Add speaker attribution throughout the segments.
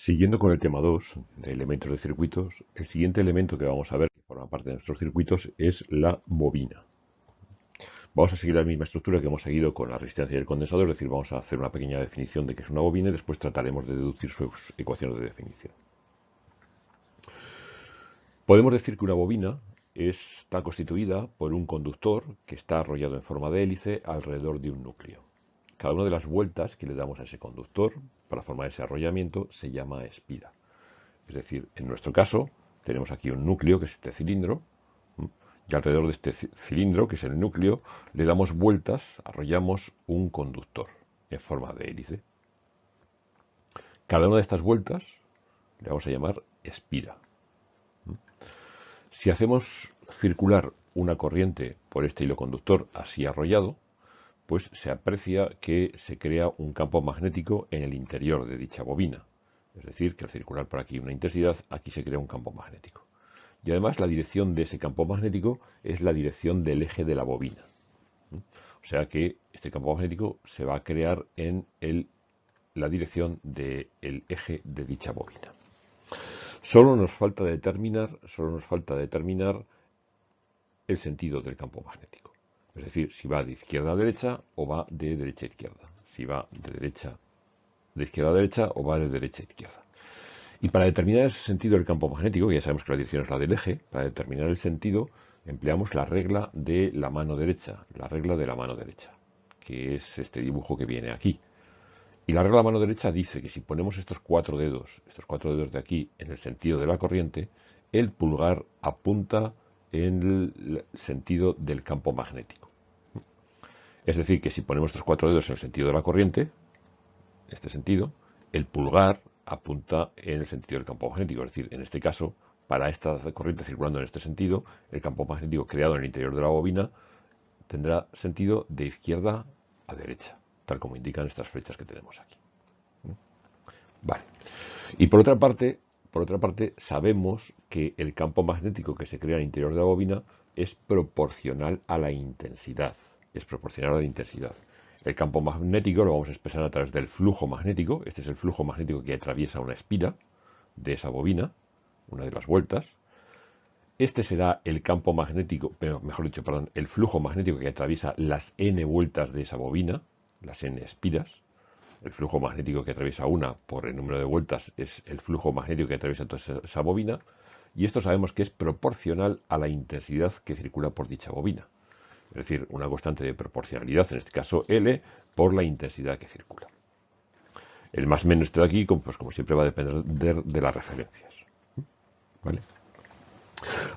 Speaker 1: Siguiendo con el tema 2 de elementos de circuitos, el siguiente elemento que vamos a ver que forma parte de nuestros circuitos es la bobina. Vamos a seguir la misma estructura que hemos seguido con la resistencia y el condensador, es decir, vamos a hacer una pequeña definición de qué es una bobina y después trataremos de deducir sus ecuaciones de definición. Podemos decir que una bobina está constituida por un conductor que está arrollado en forma de hélice alrededor de un núcleo. Cada una de las vueltas que le damos a ese conductor para formar ese arrollamiento se llama espira. Es decir, en nuestro caso tenemos aquí un núcleo que es este cilindro y alrededor de este cilindro, que es el núcleo, le damos vueltas, arrollamos un conductor en forma de hélice. Cada una de estas vueltas le vamos a llamar espira. Si hacemos circular una corriente por este hilo conductor así arrollado, pues se aprecia que se crea un campo magnético en el interior de dicha bobina. Es decir, que al circular por aquí una intensidad, aquí se crea un campo magnético. Y además la dirección de ese campo magnético es la dirección del eje de la bobina. O sea que este campo magnético se va a crear en la dirección del eje de dicha bobina. Solo nos falta determinar, solo nos falta determinar el sentido del campo magnético. Es decir, si va de izquierda a derecha o va de derecha a izquierda. Si va de derecha de izquierda a derecha o va de derecha a izquierda. Y para determinar ese sentido del campo magnético, ya sabemos que la dirección es la del eje, para determinar el sentido empleamos la regla de la mano derecha, la regla de la mano derecha, que es este dibujo que viene aquí. Y la regla de la mano derecha dice que si ponemos estos cuatro dedos, estos cuatro dedos de aquí, en el sentido de la corriente, el pulgar apunta en el sentido del campo magnético. Es decir, que si ponemos estos cuatro dedos en el sentido de la corriente, este sentido, el pulgar apunta en el sentido del campo magnético. Es decir, en este caso, para esta corriente circulando en este sentido, el campo magnético creado en el interior de la bobina tendrá sentido de izquierda a derecha, tal como indican estas flechas que tenemos aquí. Vale. Y por otra parte, por otra parte, sabemos que el campo magnético que se crea en el interior de la bobina es proporcional a la intensidad es proporcional a la intensidad. El campo magnético lo vamos a expresar a través del flujo magnético. Este es el flujo magnético que atraviesa una espira de esa bobina, una de las vueltas. Este será el campo magnético, mejor dicho, perdón, el flujo magnético que atraviesa las n vueltas de esa bobina, las n espiras. El flujo magnético que atraviesa una por el número de vueltas es el flujo magnético que atraviesa toda esa bobina. Y esto sabemos que es proporcional a la intensidad que circula por dicha bobina es decir, una constante de proporcionalidad, en este caso L, por la intensidad que circula. El más menos de aquí, pues como siempre, va a depender de las referencias.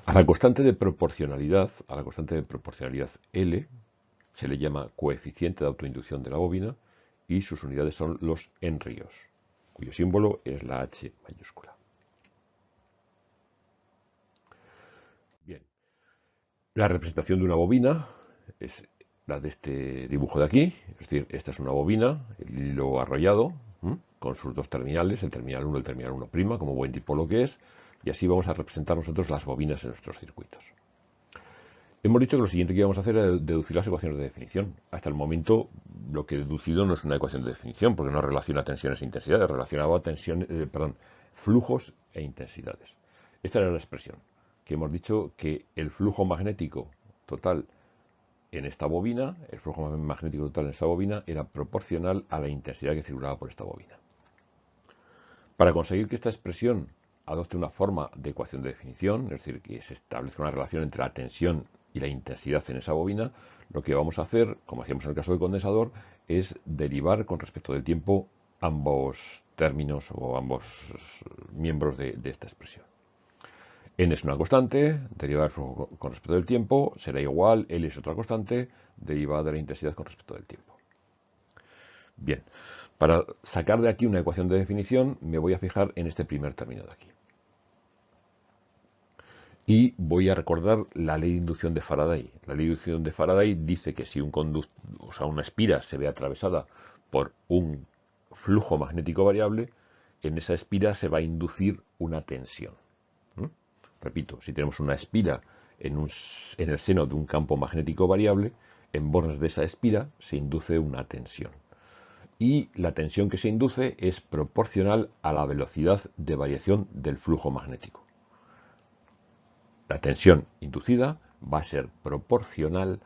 Speaker 1: A la constante de proporcionalidad, a la constante de proporcionalidad L, se le llama coeficiente de autoinducción de la bobina y sus unidades son los enríos, cuyo símbolo es la H mayúscula. Bien, la representación de una bobina es la de este dibujo de aquí, es decir, esta es una bobina, el hilo arrollado, con sus dos terminales, el terminal 1 y el terminal 1', como buen lo que es, y así vamos a representar nosotros las bobinas en nuestros circuitos. Hemos dicho que lo siguiente que íbamos a hacer era deducir las ecuaciones de definición. Hasta el momento lo que he deducido no es una ecuación de definición, porque no relaciona tensiones e intensidades, relacionaba tensiones, eh, perdón, flujos e intensidades. Esta era la expresión, que hemos dicho que el flujo magnético total en esta bobina, el flujo magnético total en esta bobina era proporcional a la intensidad que circulaba por esta bobina. Para conseguir que esta expresión adopte una forma de ecuación de definición, es decir, que se establezca una relación entre la tensión y la intensidad en esa bobina, lo que vamos a hacer, como hacíamos en el caso del condensador, es derivar con respecto del tiempo ambos términos o ambos miembros de esta expresión n es una constante, derivada del flujo con respecto del tiempo, será igual, L es otra constante, derivada de la intensidad con respecto del tiempo. Bien, para sacar de aquí una ecuación de definición, me voy a fijar en este primer término de aquí. Y voy a recordar la ley de inducción de Faraday. La ley de inducción de Faraday dice que si una espira se ve atravesada por un flujo magnético variable, en esa espira se va a inducir una tensión. Repito, si tenemos una espira en, el seno de un campo magnético variable, en bornes de esa espira se induce una tensión. y la tensión que se induce es proporcional a la velocidad de variación del flujo magnético. La tensión inducida va a ser proporcional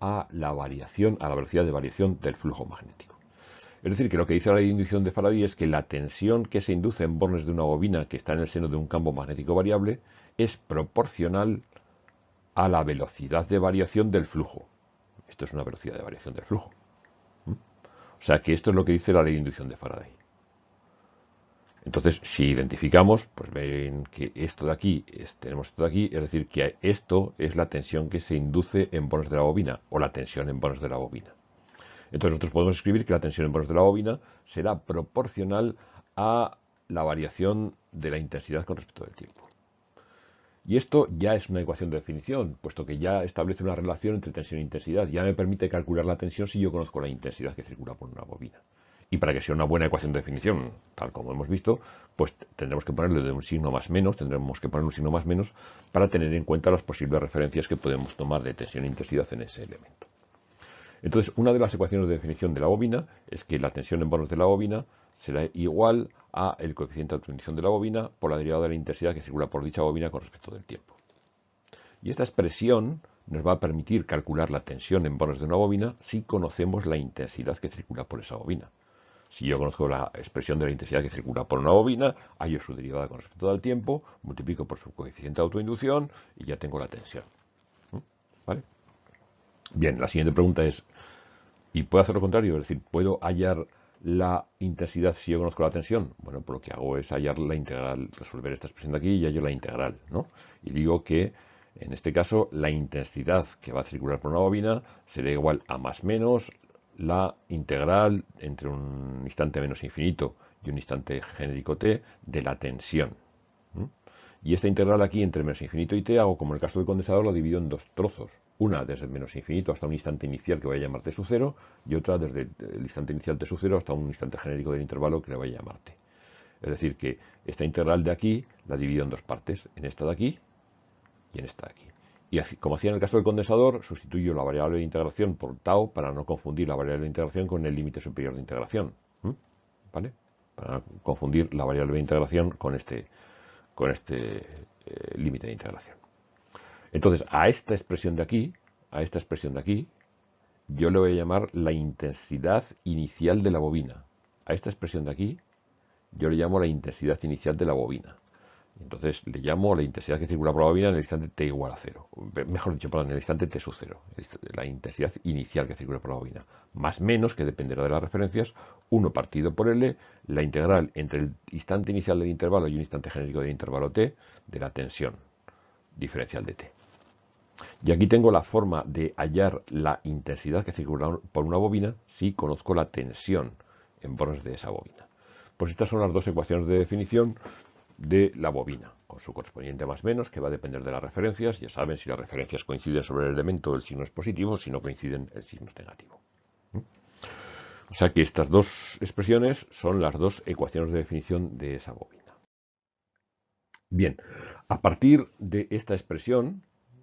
Speaker 1: a la variación, a la velocidad de variación del flujo magnético. Es decir, que lo que dice la ley de inducción de Faraday es que la tensión que se induce en bornes de una bobina que está en el seno de un campo magnético variable es proporcional a la velocidad de variación del flujo. Esto es una velocidad de variación del flujo. ¿Mm? O sea que esto es lo que dice la ley de inducción de Faraday. Entonces, si identificamos, pues ven que esto de aquí, tenemos esto de aquí, es decir, que esto es la tensión que se induce en bornes de la bobina, o la tensión en bornes de la bobina. Entonces nosotros podemos escribir que la tensión en bornes de la bobina será proporcional a la variación de la intensidad con respecto del tiempo. Y esto ya es una ecuación de definición, puesto que ya establece una relación entre tensión e intensidad. Ya me permite calcular la tensión si yo conozco la intensidad que circula por una bobina. Y para que sea una buena ecuación de definición, tal como hemos visto, pues tendremos que ponerle de un signo más menos, tendremos que poner un signo más menos para tener en cuenta las posibles referencias que podemos tomar de tensión e intensidad en ese elemento. Entonces, una de las ecuaciones de definición de la bobina es que la tensión en bonos de la bobina será igual a el coeficiente de autoinducción de la bobina por la derivada de la intensidad que circula por dicha bobina con respecto del tiempo. Y esta expresión nos va a permitir calcular la tensión en bonos de una bobina si conocemos la intensidad que circula por esa bobina. Si yo conozco la expresión de la intensidad que circula por una bobina, hallo su derivada con respecto al tiempo, multiplico por su coeficiente de autoinducción y ya tengo la tensión. ¿Mm? ¿Vale? Bien, la siguiente pregunta es, ¿y puedo hacer lo contrario? Es decir, ¿puedo hallar la intensidad si yo conozco la tensión? Bueno, pues lo que hago es hallar la integral, resolver esta expresión de aquí y hallo la integral, ¿no? Y digo que, en este caso, la intensidad que va a circular por una bobina será igual a más menos la integral entre un instante menos infinito y un instante genérico t de la tensión. Y esta integral aquí entre menos infinito y t hago como en el caso del condensador lo divido en dos trozos. Una desde menos infinito hasta un instante inicial que voy a llamar t sub 0 y otra desde el instante inicial t sub 0 hasta un instante genérico del intervalo que le voy a llamar t. Es decir, que esta integral de aquí la divido en dos partes, en esta de aquí y en esta de aquí. Y como hacía en el caso del condensador, sustituyo la variable de integración por tau para no confundir la variable de integración con el límite superior de integración. ¿Vale? Para confundir la variable de integración con este, con este eh, límite de integración. Entonces, a esta expresión de aquí, a esta expresión de aquí, yo le voy a llamar la intensidad inicial de la bobina. A esta expresión de aquí, yo le llamo la intensidad inicial de la bobina. Entonces le llamo la intensidad que circula por la bobina en el instante t igual a cero. Mejor dicho, perdón, en el instante t sub cero. La intensidad inicial que circula por la bobina. Más menos, que dependerá de las referencias, 1 partido por L, la integral entre el instante inicial del intervalo y un instante genérico del intervalo t de la tensión diferencial de t. Y aquí tengo la forma de hallar la intensidad que circula por una bobina si conozco la tensión en bornes de esa bobina. Pues estas son las dos ecuaciones de definición de la bobina, con su correspondiente más menos, que va a depender de las referencias. Ya saben, si las referencias coinciden sobre el elemento, el signo es positivo, si no coinciden, el signo es negativo. ¿Mm? O sea que estas dos expresiones son las dos ecuaciones de definición de esa bobina. Bien, a partir de esta expresión,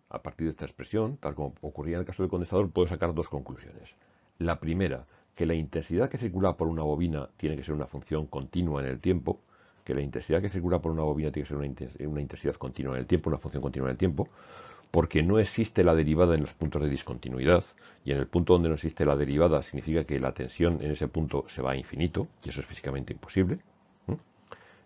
Speaker 1: a partir de esta expresión, tal como ocurría en el caso del condensador, puedo sacar dos conclusiones. La primera, que la intensidad que circula por una bobina tiene que ser una función continua en el tiempo, que la intensidad que circula por una bobina tiene que ser una, intensidad continua en el tiempo, una función continua en el tiempo, porque no existe la derivada en los puntos de discontinuidad, y en el punto donde no existe la derivada significa que la tensión en ese punto se va a infinito, y eso es físicamente imposible.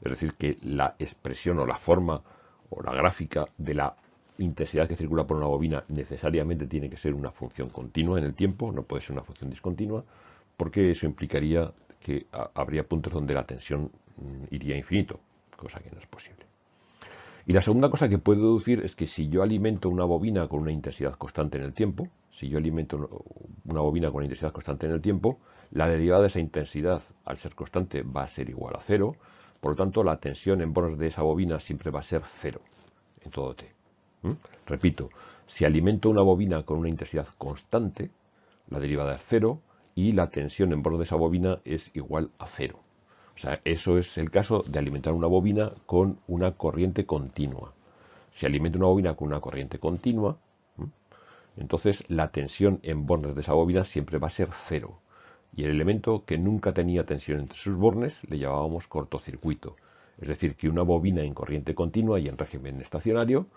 Speaker 1: Es decir, que la expresión o la forma o la gráfica de la intensidad que circula por una bobina necesariamente tiene que ser una función continua en el tiempo, no puede ser una función discontinua, porque eso implicaría que habría puntos donde la tensión iría a infinito, cosa que no es posible. Y la segunda cosa que puedo deducir es que si yo alimento una bobina con una intensidad constante en el tiempo, si yo alimento una bobina con una intensidad constante en el tiempo, la derivada de esa intensidad, al ser constante, va a ser igual a cero. Por lo tanto, la tensión en bonos de esa bobina siempre va a ser cero en todo t. Repito, si alimento una bobina con una intensidad constante, la derivada es cero, y la tensión en bordo de esa bobina es igual a cero. Sea, eso es el caso de alimentar una bobina con una corriente continua. Si alimento una bobina con una corriente continua, entonces la tensión en bornes de esa bobina siempre va a ser cero. Y el elemento que nunca tenía tensión entre sus bornes le llamábamos cortocircuito. Es decir, que una bobina en corriente continua y en régimen estacionario,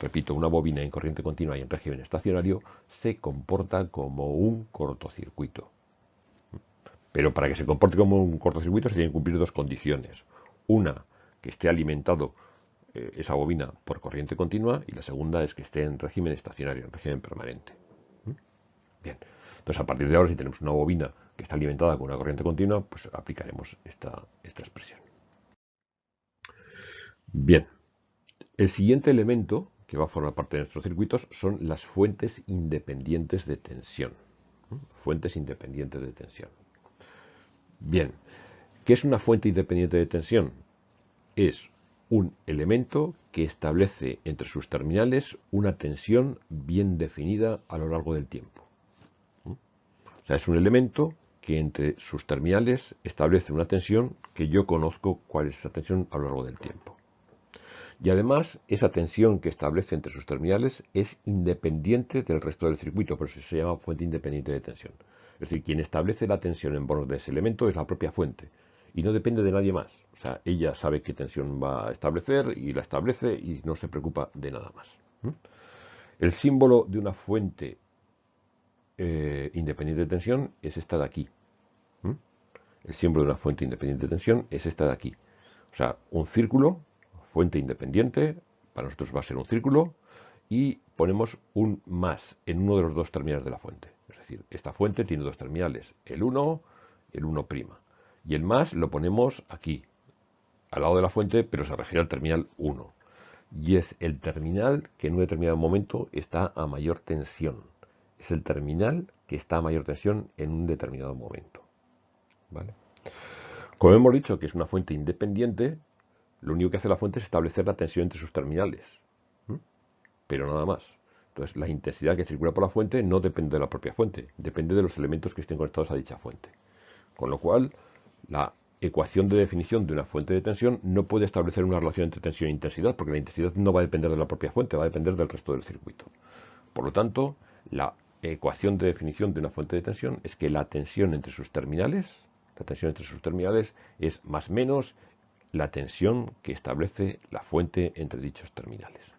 Speaker 1: repito, una bobina en corriente continua y en régimen estacionario, se comporta como un cortocircuito. Pero para que se comporte como un cortocircuito se tienen que cumplir dos condiciones. Una, que esté alimentado eh, esa bobina por corriente continua y la segunda es que esté en régimen estacionario, en régimen permanente. ¿Mm? Bien, entonces a partir de ahora si tenemos una bobina que está alimentada con una corriente continua, pues aplicaremos esta, esta expresión. Bien, el siguiente elemento que va a formar parte de nuestros circuitos son las fuentes independientes de tensión. ¿Mm? Fuentes independientes de tensión. Bien, ¿qué es una fuente independiente de tensión? Es un elemento que establece entre sus terminales una tensión bien definida a lo largo del tiempo. ¿Mm? O sea, es un elemento que entre sus terminales establece una tensión que yo conozco cuál es esa tensión a lo largo del tiempo. Y además, esa tensión que establece entre sus terminales es independiente del resto del circuito, por eso se llama fuente independiente de tensión. Es decir, quien establece la tensión en bornes de ese elemento es la propia fuente y no depende de nadie más. O sea, ella sabe qué tensión va a establecer y la establece y no se preocupa de nada más. El símbolo de una fuente eh, independiente de tensión es esta de aquí. El símbolo de una fuente independiente de tensión es esta de aquí. O sea, un círculo fuente independiente, para nosotros va a ser un círculo, y ponemos un más en uno de los dos terminales de la fuente. Es decir, esta fuente tiene dos terminales, el 1 y el 1'. Y el más lo ponemos aquí, al lado de la fuente, pero se refiere al terminal 1. Y es el terminal que en un determinado momento está a mayor tensión. Es el terminal que está a mayor tensión en un determinado momento. ¿Vale? Como hemos dicho que es una fuente independiente, lo único que hace la fuente es establecer la tensión entre sus terminales. Pero nada más. Entonces, la intensidad que circula por la fuente no depende de la propia fuente, depende de los elementos que estén conectados a dicha fuente. Con lo cual, la ecuación de definición de una fuente de tensión no puede establecer una relación entre tensión e intensidad, porque la intensidad no va a depender de la propia fuente, va a depender del resto del circuito. Por lo tanto, la ecuación de definición de una fuente de tensión es que la tensión entre sus terminales, la tensión entre sus terminales es más menos la tensión que establece la fuente entre dichos terminales.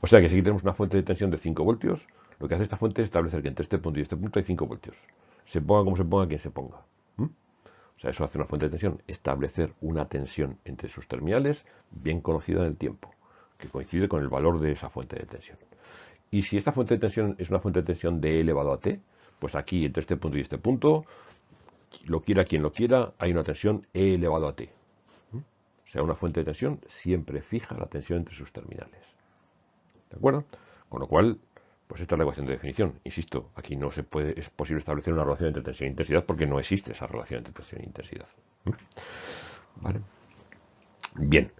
Speaker 1: O sea que si tenemos una fuente de tensión de 5 voltios, lo que hace esta fuente es establecer que entre este punto y este punto hay 5 voltios. Se ponga como se ponga quien se ponga. O sea, eso hace una fuente de tensión, establecer una tensión entre sus terminales bien conocida en el tiempo, que coincide con el valor de esa fuente de tensión. Y si esta fuente de tensión es una fuente de tensión de elevado a T, pues aquí entre este punto y este punto lo quiera quien lo quiera, hay una tensión E elevado a T. O sea, una fuente de tensión siempre fija la tensión entre sus terminales. ¿De acuerdo? Con lo cual, pues esta es la ecuación de definición. Insisto, aquí no se puede, es posible establecer una relación entre tensión e intensidad porque no existe esa relación entre tensión e intensidad. ¿Mm? ¿Vale? Bien.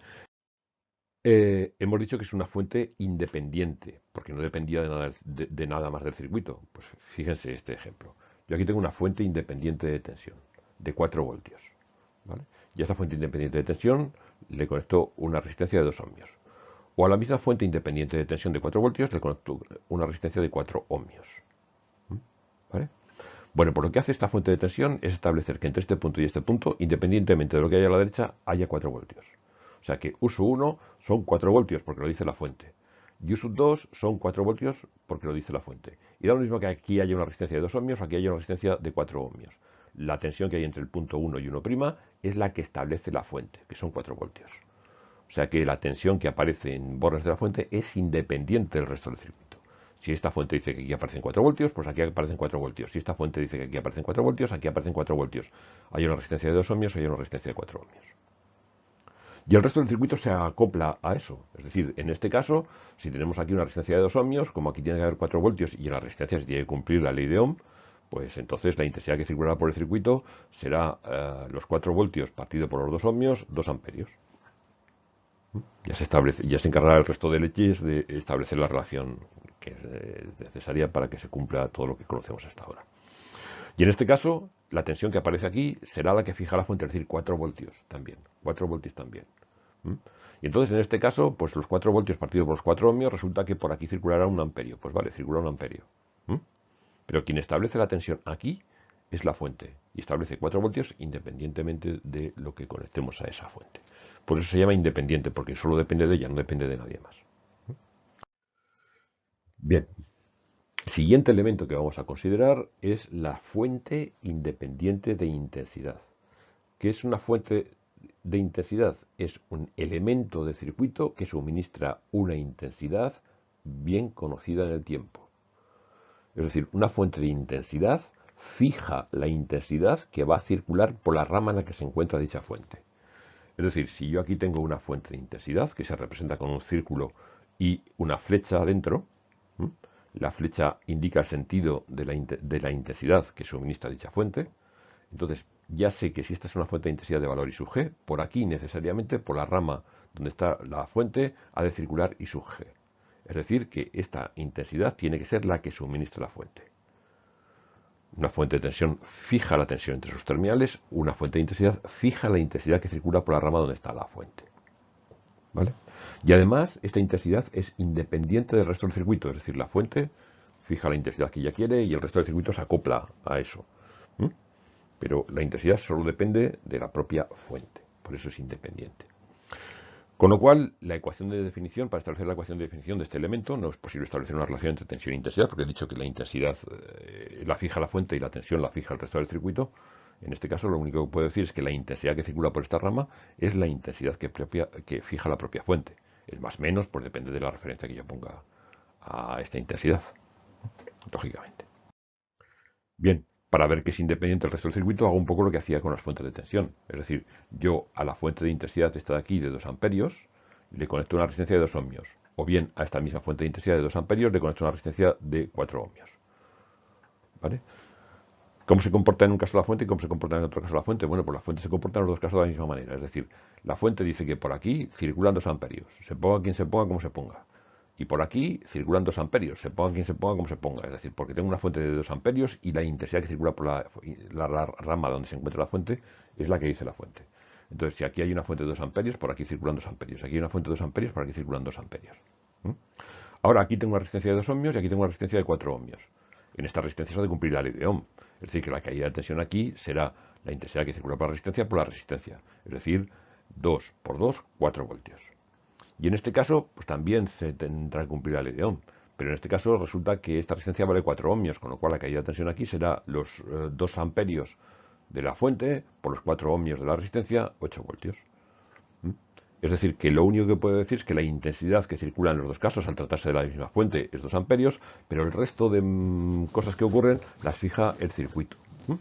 Speaker 1: Eh, hemos dicho que es una fuente independiente, porque no dependía de nada, de nada más del circuito. Pues fíjense este ejemplo. Yo aquí tengo una fuente independiente de tensión de 4 voltios. Y a esa fuente independiente de tensión le conecto una resistencia de 2 ohmios. O a la misma fuente independiente de tensión de 4 voltios le conecto una resistencia de 4 ohmios. ¿Vale? Bueno, por lo que hace esta fuente de tensión es establecer que entre este punto y este punto, independientemente de lo que haya a la derecha, haya 4 voltios. O sea que uso 1 son 4 voltios porque lo dice la fuente. Y sub 2 son 4 voltios porque lo dice la fuente. Y da lo mismo que aquí haya una resistencia de 2 ohmios, aquí haya una resistencia de 4 ohmios. La tensión que hay entre el punto 1 y 1' es la que establece la fuente, que son 4 voltios. O sea que la tensión que aparece en bornes de la fuente es independiente del resto del circuito. Si esta fuente dice que aquí aparecen 4 voltios, pues aquí aparecen 4 voltios. Si esta fuente dice que aquí aparecen 4 voltios, aquí aparecen 4 voltios. Hay una resistencia de 2 ohmios, hay una resistencia de 4 ohmios. Y el resto del circuito se acopla a eso. Es decir, en este caso, si tenemos aquí una resistencia de 2 ohmios, como aquí tiene que haber 4 voltios y la resistencia se tiene que cumplir la ley de Ohm, pues entonces la intensidad que circulará por el circuito será eh, los 4 voltios partido por los 2 ohmios, 2 amperios. Ya se, establece, ya se encargará el resto de leyes de establecer la relación que es necesaria para que se cumpla todo lo que conocemos hasta ahora. Y en este caso, la tensión que aparece aquí será la que fija la fuente, es decir, 4 voltios también. 4 voltios también. Y entonces, en este caso, pues los 4 voltios partidos por los 4 ohmios, resulta que por aquí circulará un amperio. Pues vale, circula un amperio. Pero quien establece la tensión aquí es la fuente y establece 4 voltios independientemente de lo que conectemos a esa fuente. Por eso se llama independiente, porque solo depende de ella, no depende de nadie más. Bien, siguiente elemento que vamos a considerar es la fuente independiente de intensidad. ¿Qué es una fuente de intensidad? Es un elemento de circuito que suministra una intensidad bien conocida en el tiempo. Es decir, una fuente de intensidad fija la intensidad que va a circular por la rama en la que se encuentra dicha fuente. Es decir, si yo aquí tengo una fuente de intensidad que se representa con un círculo y una flecha adentro, la flecha indica el sentido de la, de la, intensidad que suministra dicha fuente, entonces ya sé que si esta es una fuente de intensidad de valor I sub g, por aquí necesariamente, por la rama donde está la fuente, ha de circular I sub g. Es decir, que esta intensidad tiene que ser la que suministra la fuente. Una fuente de tensión fija la tensión entre sus terminales, una fuente de intensidad fija la intensidad que circula por la rama donde está la fuente. ¿Vale? Y además, esta intensidad es independiente del resto del circuito, es decir, la fuente fija la intensidad que ella quiere y el resto del circuito se acopla a eso. Pero la intensidad solo depende de la propia fuente, por eso es independiente. Con lo cual, la ecuación de definición, para establecer la ecuación de definición de este elemento, no es posible establecer una relación entre tensión e intensidad, porque he dicho que la intensidad eh, la fija la fuente y la tensión la fija el resto del circuito. En este caso, lo único que puedo decir es que la intensidad que circula por esta rama es la intensidad que, que fija la propia fuente. El más menos, pues depende de la referencia que yo ponga a esta intensidad, lógicamente. Bien, para ver que es independiente del resto del circuito, hago un poco lo que hacía con las fuentes de tensión. Es decir, yo a la fuente de intensidad esta de aquí de 2 amperios le conecto una resistencia de 2 ohmios. O bien a esta misma fuente de intensidad de 2 amperios le conecto una resistencia de 4 ohmios. ¿Vale? ¿Cómo se comporta en un caso la fuente y cómo se comporta en otro caso la fuente? Bueno, pues la fuente se comporta en los dos casos de la misma manera. Es decir, la fuente dice que por aquí circulan 2 amperios. Se ponga quien se ponga, como se ponga y por aquí circulan 2 amperios, se ponga quien se ponga como se ponga, es decir, porque tengo una fuente de 2 amperios y la intensidad que circula por la, rama donde se encuentra la fuente es la que dice la fuente. Entonces, si aquí hay una fuente de 2 amperios, por aquí circulan 2 amperios. Aquí hay una fuente de 2 amperios, por aquí circulan 2 amperios. Ahora, aquí tengo una resistencia de 2 ohmios y aquí tengo una resistencia de 4 ohmios. En esta resistencia se ha de cumplir la ley de Ohm. Es decir, que la caída de tensión aquí será la intensidad que circula por la resistencia por la resistencia. Es decir, 2 por 2, 4 voltios. Y en este caso, pues también se tendrá que cumplir la ley de Ohm. Pero en este caso resulta que esta resistencia vale 4 ohmios, con lo cual la caída de tensión aquí será los 2 eh, amperios de la fuente por los 4 ohmios de la resistencia, 8 voltios. ¿Mm? Es decir, que lo único que puedo decir es que la intensidad que circula en los dos casos al tratarse de la misma fuente es 2 amperios, pero el resto de mm, cosas que ocurren las fija el circuito. ¿Mm?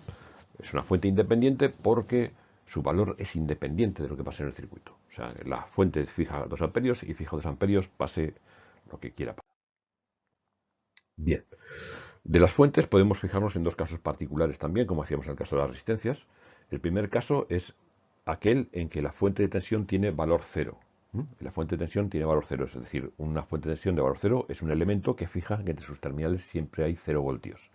Speaker 1: Es una fuente independiente porque su valor es independiente de lo que pase en el circuito. Sea, la fuente fija 2 amperios y fija 2 amperios, pase lo que quiera. Bien. De las fuentes podemos fijarnos en dos casos particulares también, como hacíamos en el caso de las resistencias. El primer caso es aquel en que la fuente de tensión tiene valor cero. La fuente de tensión tiene valor cero, es decir, una fuente de tensión de valor cero es un elemento que fija que entre sus terminales siempre hay cero voltios.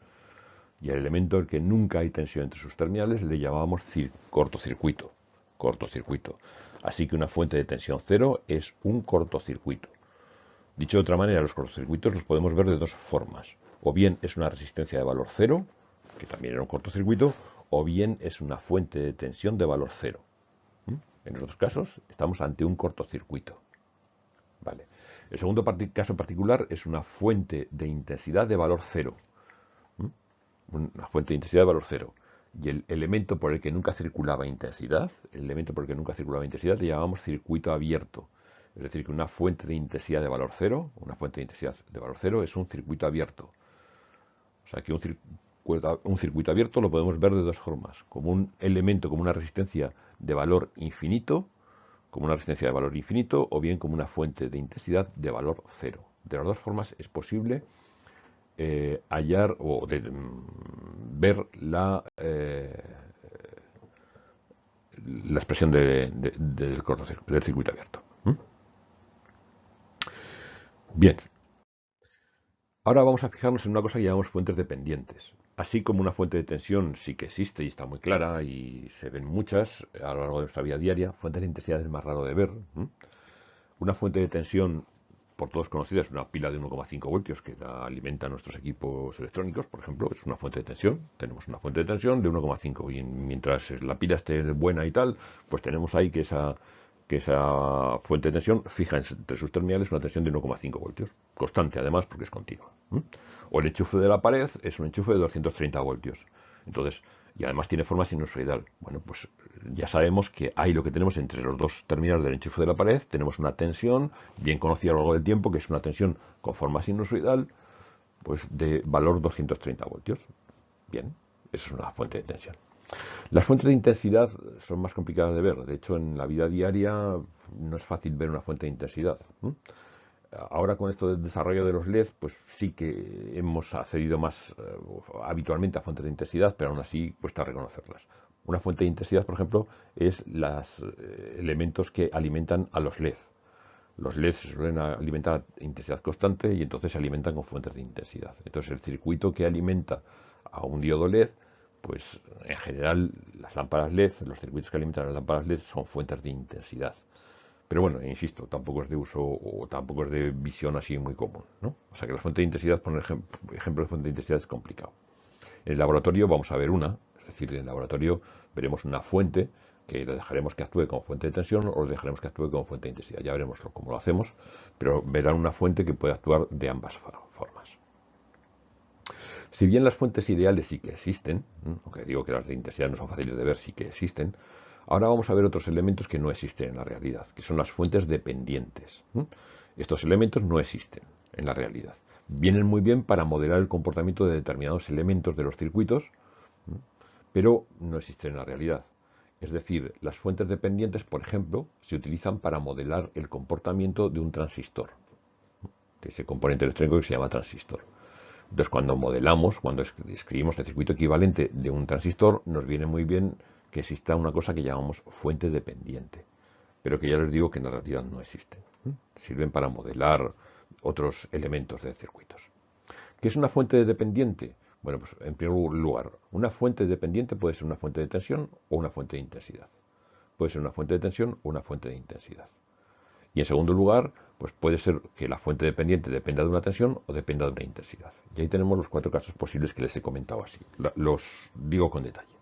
Speaker 1: Y el elemento en que nunca hay tensión entre sus terminales le llamamos cortocircuito. Cortocircuito. Así que una fuente de tensión cero es un cortocircuito. Dicho de otra manera, los cortocircuitos los podemos ver de dos formas. O bien es una resistencia de valor cero, que también era un cortocircuito, o bien es una fuente de tensión de valor cero. ¿Mm? En los dos casos estamos ante un cortocircuito. Vale. El segundo caso particular es una fuente de intensidad de valor cero. ¿Mm? Una fuente de intensidad de valor cero y el elemento por el que nunca circulaba intensidad, el elemento por el que nunca circulaba intensidad le llamamos circuito abierto. Es decir, que una fuente de intensidad de valor cero, una fuente de intensidad de valor cero es un circuito abierto. O sea que un circuito, un circuito abierto lo podemos ver de dos formas, como un elemento, como una resistencia de valor infinito, como una resistencia de valor infinito, o bien como una fuente de intensidad de valor cero. De las dos formas es posible eh, hallar o de, mm, ver la, eh, la expresión del, del circuito abierto. Bien. Ahora vamos a fijarnos en una cosa que llamamos fuentes dependientes. Así como una fuente de tensión sí que existe y está muy clara y se ven muchas a lo largo de nuestra vida diaria, fuentes de intensidad es más raro de ver. Una fuente de tensión por todos conocida, es una pila de 1,5 voltios que da, alimenta nuestros equipos electrónicos, por ejemplo, es una fuente de tensión. Tenemos una fuente de tensión de 1,5 y mientras la pila esté buena y tal, pues tenemos ahí que esa, que esa fuente de tensión fija entre sus terminales una tensión de 1,5 voltios, constante además porque es continua. O el enchufe de la pared es un enchufe de 230 voltios. Entonces, y además tiene forma sinusoidal. Bueno, pues ya sabemos que hay lo que tenemos entre los dos terminales del enchufe de la pared, tenemos una tensión, bien conocida a lo largo del tiempo, que es una tensión con forma sinusoidal, pues de valor 230 voltios. Bien, eso es una fuente de tensión. Las fuentes de intensidad son más complicadas de ver. De hecho, en la vida diaria no es fácil ver una fuente de intensidad. Ahora con esto del desarrollo de los LED, pues sí que hemos accedido más eh, habitualmente a fuentes de intensidad, pero aún así cuesta reconocerlas. Una fuente de intensidad, por ejemplo, es los eh, elementos que alimentan a los LED. Los LED se suelen alimentar a intensidad constante y entonces se alimentan con fuentes de intensidad. Entonces el circuito que alimenta a un diodo LED, pues en general las lámparas LED, los circuitos que alimentan a las lámparas LED son fuentes de intensidad. Pero bueno, insisto, tampoco es de uso o tampoco es de visión así muy común. ¿no? O sea que la fuente de intensidad, por ejemplo, ejemplo de fuente de intensidad es complicado. En el laboratorio vamos a ver una, es decir, en el laboratorio veremos una fuente que le dejaremos que actúe como fuente de tensión o le dejaremos que actúe como fuente de intensidad. Ya veremos cómo lo hacemos, pero verán una fuente que puede actuar de ambas formas. Si bien las fuentes ideales sí que existen, aunque digo que las de intensidad no son fáciles de ver, sí que existen, Ahora vamos a ver otros elementos que no existen en la realidad, que son las fuentes dependientes. Estos elementos no existen en la realidad. Vienen muy bien para modelar el comportamiento de determinados elementos de los circuitos, pero no existen en la realidad. Es decir, las fuentes dependientes, por ejemplo, se utilizan para modelar el comportamiento de un transistor, de ese componente electrónico que se llama transistor. Entonces, cuando modelamos, cuando escribimos el circuito equivalente de un transistor, nos viene muy bien que exista una cosa que llamamos fuente dependiente, pero que ya les digo que en la realidad no existen. Sirven para modelar otros elementos de circuitos. ¿Qué es una fuente dependiente? Bueno, pues en primer lugar, una fuente dependiente puede ser una fuente de tensión o una fuente de intensidad. Puede ser una fuente de tensión o una fuente de intensidad. Y en segundo lugar, pues puede ser que la fuente dependiente dependa de una tensión o dependa de una intensidad. Y ahí tenemos los cuatro casos posibles que les he comentado así. Los digo con detalle.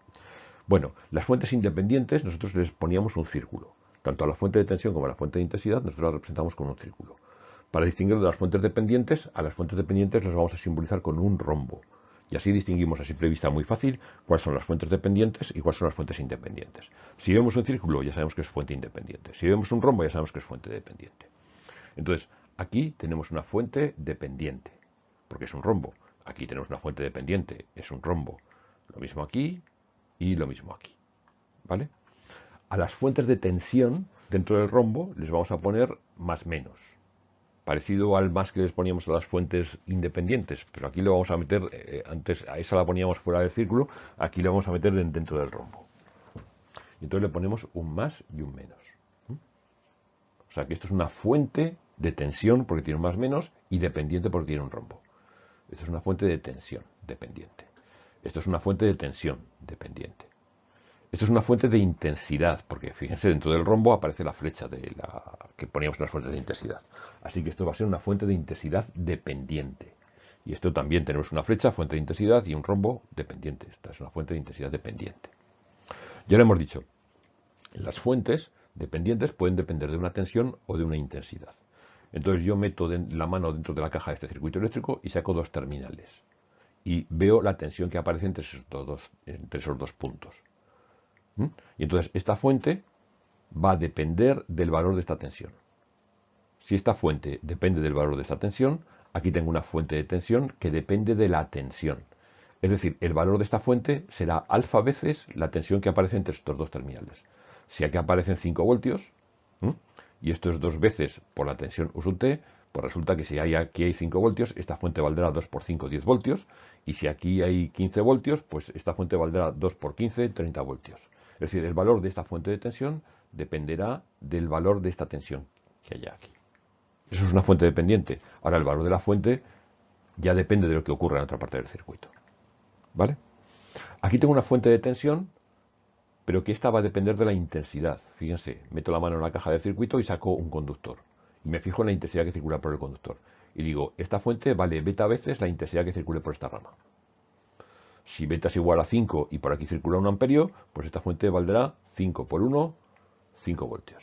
Speaker 1: Bueno, las fuentes independientes nosotros les poníamos un círculo. Tanto a la fuente de tensión como a la fuente de intensidad nosotros las representamos con un círculo. Para distinguir de las fuentes dependientes, a las fuentes dependientes las vamos a simbolizar con un rombo. Y así distinguimos a simple vista muy fácil cuáles son las fuentes dependientes y cuáles son las fuentes independientes. Si vemos un círculo ya sabemos que es fuente independiente. Si vemos un rombo ya sabemos que es fuente dependiente. Entonces, aquí tenemos una fuente dependiente, porque es un rombo. Aquí tenemos una fuente dependiente, es un rombo. Lo mismo aquí, y lo mismo aquí. ¿Vale? A las fuentes de tensión dentro del rombo les vamos a poner más menos. Parecido al más que les poníamos a las fuentes independientes, pero aquí lo vamos a meter, eh, antes a esa la poníamos fuera del círculo, aquí lo vamos a meter dentro del rombo. Y entonces le ponemos un más y un menos. O sea que esto es una fuente de tensión porque tiene un más menos y dependiente porque tiene un rombo. Esto es una fuente de tensión dependiente. Esto es una fuente de tensión dependiente. Esto es una fuente de intensidad, porque fíjense, dentro del rombo aparece la flecha de la que poníamos en las fuentes de intensidad. Así que esto va a ser una fuente de intensidad dependiente. Y esto también tenemos una flecha, fuente de intensidad y un rombo dependiente. Esta es una fuente de intensidad dependiente. Ya lo hemos dicho, las fuentes dependientes pueden depender de una tensión o de una intensidad. Entonces yo meto la mano dentro de la caja de este circuito eléctrico y saco dos terminales y veo la tensión que aparece entre esos dos, entre esos dos puntos. ¿Mm? Y entonces esta fuente va a depender del valor de esta tensión. Si esta fuente depende del valor de esta tensión, aquí tengo una fuente de tensión que depende de la tensión. Es decir, el valor de esta fuente será alfa veces la tensión que aparece entre estos dos terminales. Si aquí aparecen 5 voltios, y esto es dos veces por la tensión U pues resulta que si hay, aquí hay 5 voltios, esta fuente valdrá 2 por 5, 10 voltios. Y si aquí hay 15 voltios, pues esta fuente valdrá 2 por 15, 30 voltios. Es decir, el valor de esta fuente de tensión dependerá del valor de esta tensión que haya aquí. Eso es una fuente dependiente. Ahora el valor de la fuente ya depende de lo que ocurra en otra parte del circuito. ¿Vale? Aquí tengo una fuente de tensión, pero que esta va a depender de la intensidad. Fíjense, meto la mano en la caja del circuito y saco un conductor y me fijo en la intensidad que circula por el conductor. Y digo, esta fuente vale beta veces la intensidad que circule por esta rama. Si beta es igual a 5 y por aquí circula un amperio, pues esta fuente valdrá 5 por 1, 5 voltios.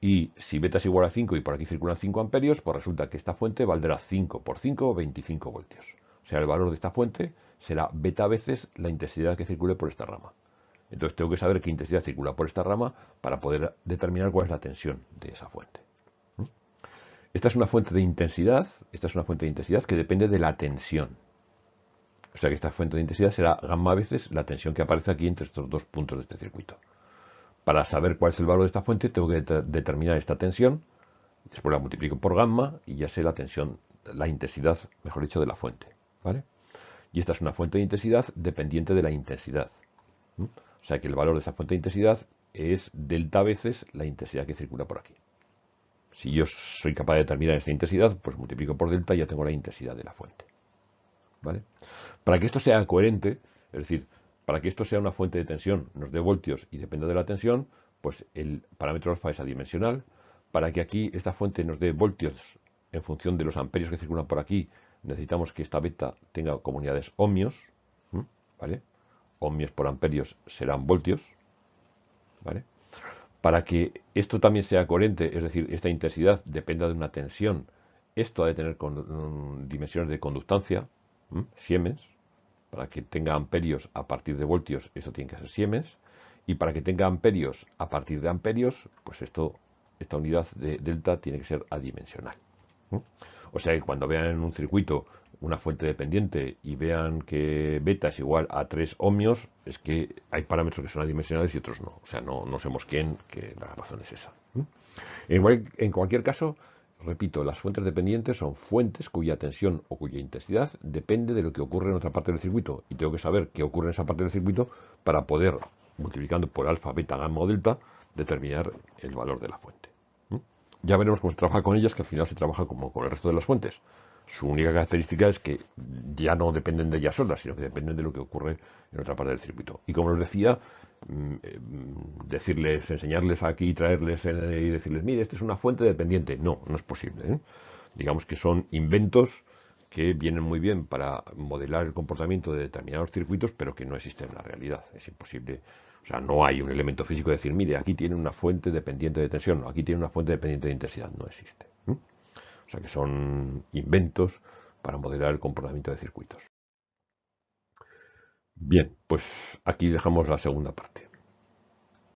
Speaker 1: Y si beta es igual a 5 y por aquí circulan 5 amperios, pues resulta que esta fuente valdrá 5 por 5, 25 voltios. O sea, el valor de esta fuente será beta veces la intensidad que circule por esta rama. Entonces tengo que saber qué intensidad circula por esta rama para poder determinar cuál es la tensión de esa fuente. Esta es una fuente de intensidad, esta es una fuente de intensidad que depende de la tensión. O sea que esta fuente de intensidad será gamma veces la tensión que aparece aquí entre estos dos puntos de este circuito. Para saber cuál es el valor de esta fuente tengo que determinar esta tensión, después la multiplico por gamma y ya sé la tensión, la intensidad, mejor dicho, de la fuente. ¿vale? Y esta es una fuente de intensidad dependiente de la intensidad. O sea que el valor de esa fuente de intensidad es delta veces la intensidad que circula por aquí. Si yo soy capaz de determinar esta intensidad, pues multiplico por delta y ya tengo la intensidad de la fuente. ¿Vale? Para que esto sea coherente, es decir, para que esto sea una fuente de tensión, nos dé voltios y dependa de la tensión, pues el parámetro alfa es adimensional. Para que aquí esta fuente nos dé voltios en función de los amperios que circulan por aquí, necesitamos que esta beta tenga comunidades ohmios, ¿vale? ohmios por amperios serán voltios, ¿vale? Para que esto también sea coherente, es decir, esta intensidad dependa de una tensión, esto ha de tener con, dimensiones de conductancia, Siemens, para que tenga amperios a partir de voltios, eso tiene que ser Siemens, y para que tenga amperios a partir de amperios, pues esto, esta unidad de delta tiene que ser adimensional. O sea que cuando vean en un circuito una fuente dependiente y vean que beta es igual a 3 ohmios, es que hay parámetros que son adimensionales y otros no. O sea, no, no sabemos quién, que la razón es esa. En, cualquier caso, repito, las fuentes dependientes son fuentes cuya tensión o cuya intensidad depende de lo que ocurre en otra parte del circuito. Y tengo que saber qué ocurre en esa parte del circuito para poder, multiplicando por alfa, beta, gamma o delta, determinar el valor de la fuente. Ya veremos cómo se trabaja con ellas, que al final se trabaja como con el resto de las fuentes. Su única característica es que ya no dependen de ellas solas, sino que dependen de lo que ocurre en otra parte del circuito. Y como os decía, mm, eh, decirles, enseñarles aquí, traerles eh, y decirles, mire, esta es una fuente dependiente. No, no es posible. ¿eh? Digamos que son inventos que vienen muy bien para modelar el comportamiento de determinados circuitos, pero que no existen en la realidad. Es imposible. O sea, no hay un elemento físico de decir, mire, aquí tiene una fuente dependiente de tensión, aquí tiene una fuente dependiente de intensidad. No existe. Sea que son inventos para modelar el comportamiento de circuitos. Bien, pues aquí dejamos la segunda parte.